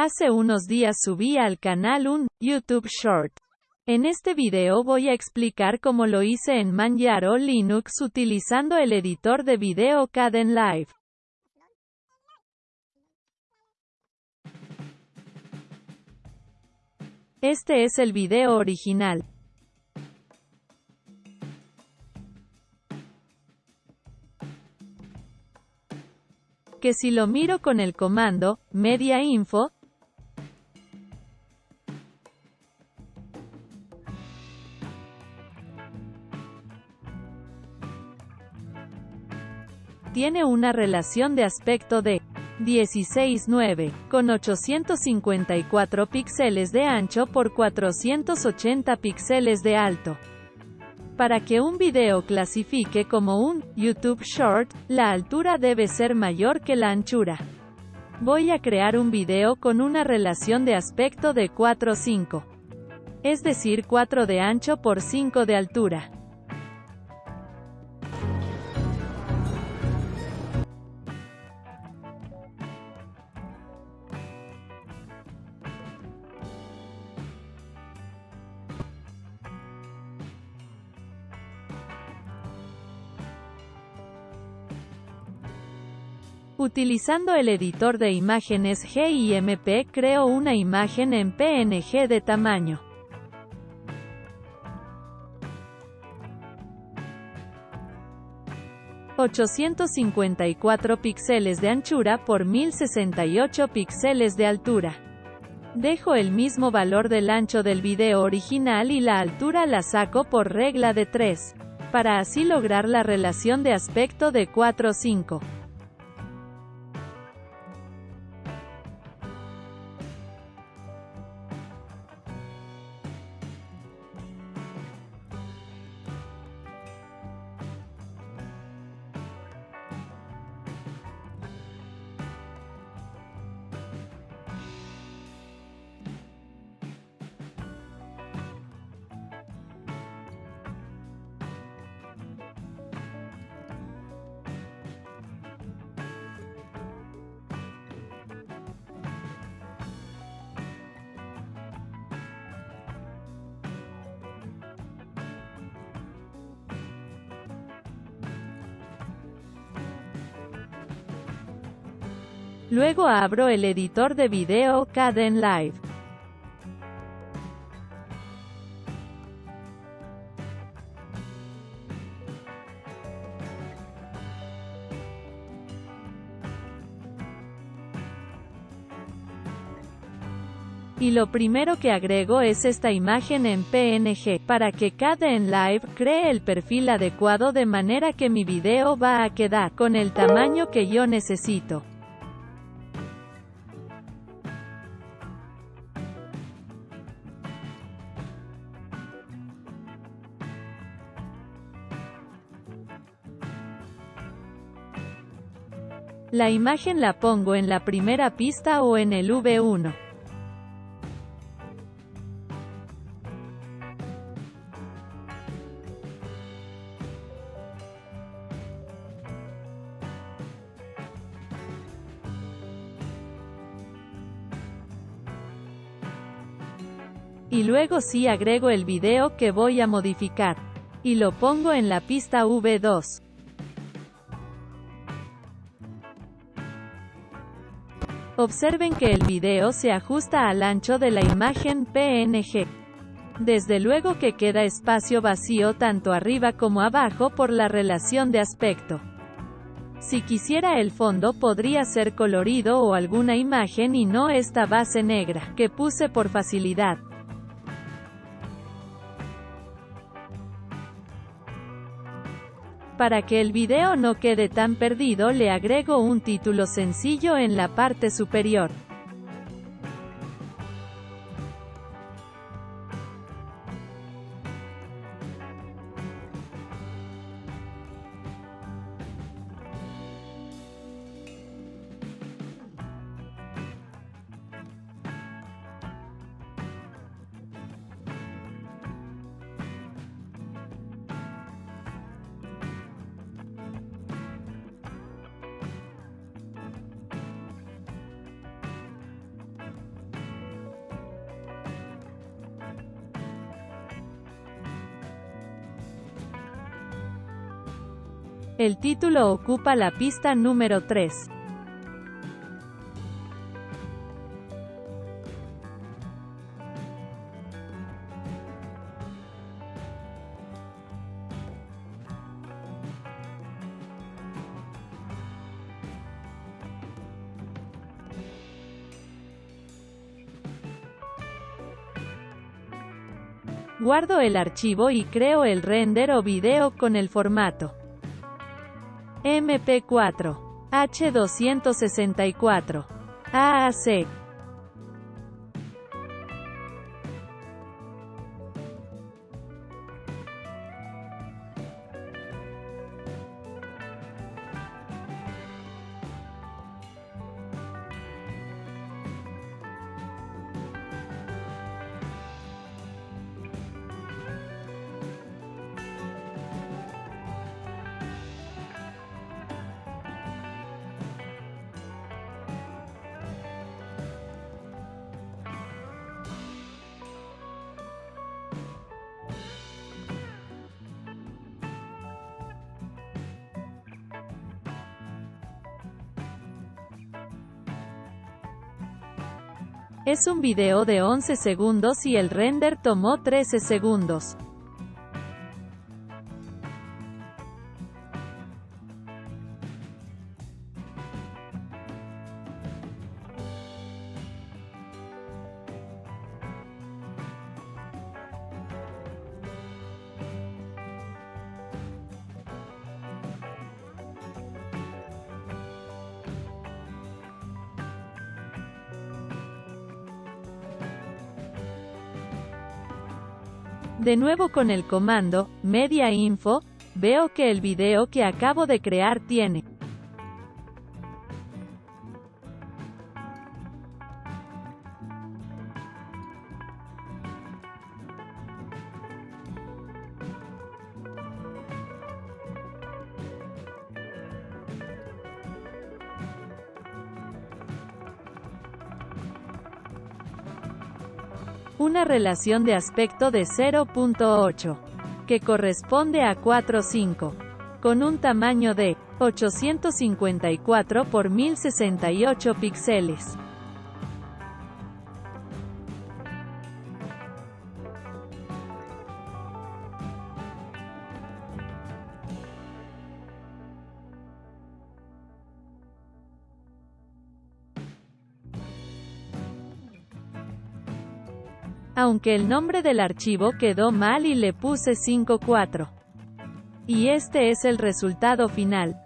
Hace unos días subí al canal un YouTube Short. En este video voy a explicar cómo lo hice en Manjaro Linux utilizando el editor de video Kdenlive. Este es el video original. Que si lo miro con el comando, media info, tiene una relación de aspecto de 16.9, con 854 píxeles de ancho por 480 píxeles de alto. Para que un video clasifique como un YouTube Short, la altura debe ser mayor que la anchura. Voy a crear un video con una relación de aspecto de 4-5. Es decir 4 de ancho por 5 de altura. Utilizando el editor de imágenes GIMP creo una imagen en PNG de tamaño. ...854 píxeles de anchura por 1068 píxeles de altura. Dejo el mismo valor del ancho del video original y la altura la saco por regla de 3, para así lograr la relación de aspecto de 4-5. Luego abro el editor de video Kdenlive. Y lo primero que agrego es esta imagen en PNG, para que Kdenlive cree el perfil adecuado de manera que mi video va a quedar con el tamaño que yo necesito. La imagen la pongo en la primera pista o en el V1. Y luego sí agrego el video que voy a modificar. Y lo pongo en la pista V2. Observen que el video se ajusta al ancho de la imagen PNG. Desde luego que queda espacio vacío tanto arriba como abajo por la relación de aspecto. Si quisiera el fondo podría ser colorido o alguna imagen y no esta base negra, que puse por facilidad. Para que el video no quede tan perdido le agrego un título sencillo en la parte superior. El título ocupa la pista número 3. Guardo el archivo y creo el render o video con el formato MP4, H264, AAC. Es un video de 11 segundos y el render tomó 13 segundos. De nuevo con el comando, media info, veo que el video que acabo de crear tiene una relación de aspecto de 0.8, que corresponde a 4.5, con un tamaño de 854 por 1068 píxeles. Aunque el nombre del archivo quedó mal y le puse 5.4. Y este es el resultado final.